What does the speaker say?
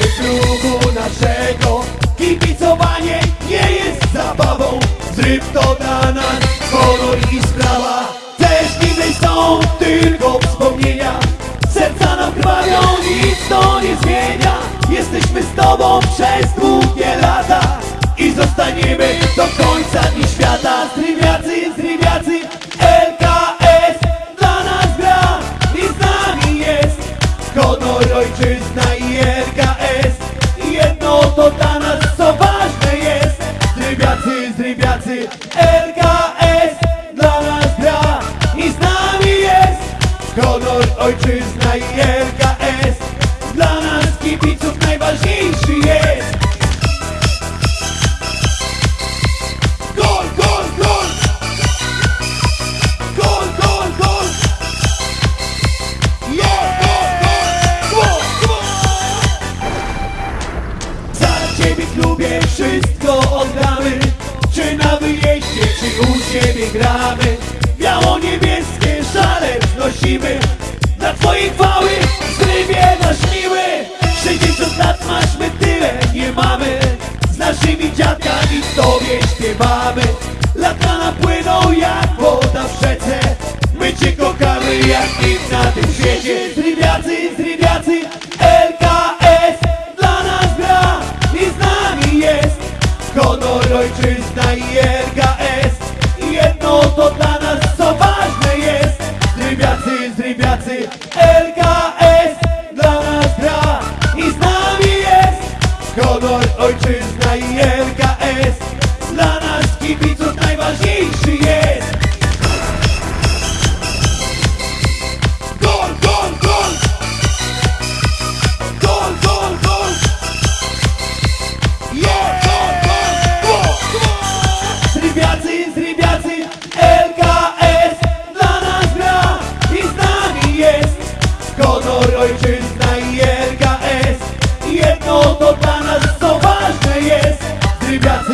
klubu naszego. Kibicowanie nie jest zabawą. Zryw to dla nas kolor i sprawa. Też niby są tylko wspomnienia. Serca nam krwawią, nic to nie zmienia. Jesteśmy z tobą przez długie Zrywiacy, LKS dla nas gra I z nami jest. Honor, ojczyzna i RKS Dla nas kibiców najważniejszy jest. Gol, gol, gol! Gol, gol, gol! Gol, gol, wszystko oddamy Czy na wyjeździe, czy u siebie gramy? Biało-niebieskie szale wznosimy. Dla twojej chwały zrywie nasz miły 60 lat masz, my tyle nie mamy. Z naszymi dziadkami tobie śpiewamy Ojczyzna i RKS Jedno to dla nas co ważne jest. Zrywiacy, zrywiacy, LKS dla nas gra i z nami jest. Honor, ojczyzna to dla nas co ważne jest zrywiacy,